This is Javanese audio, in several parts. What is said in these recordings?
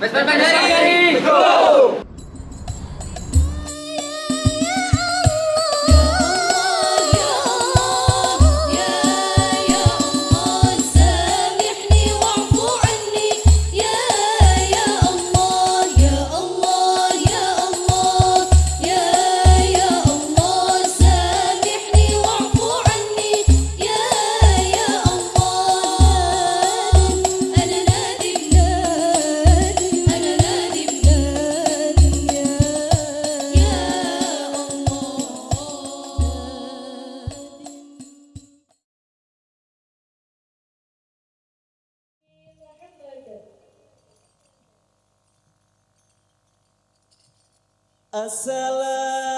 Pues, pues, pues, ¡Vesper Assalamu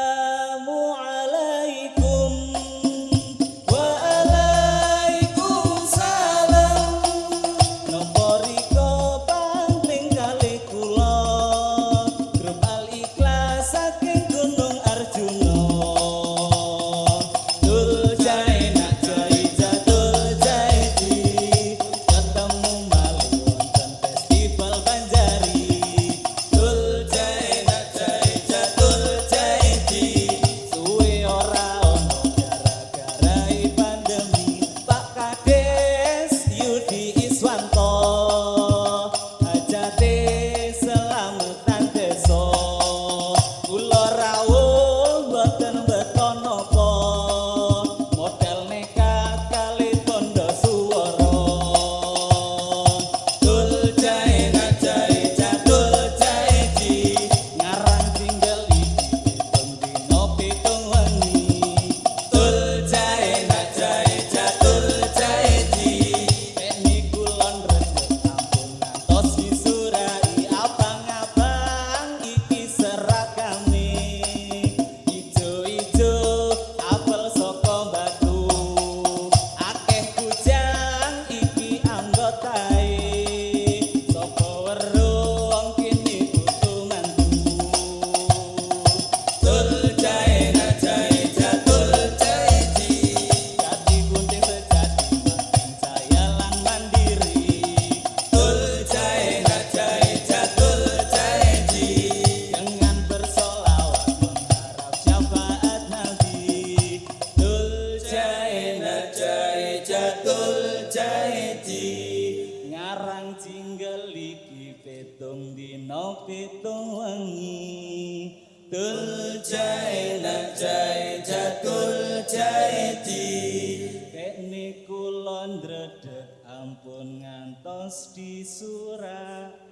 jai jatul Kene kula niku ampun ngantos disurai.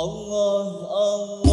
Allah Allah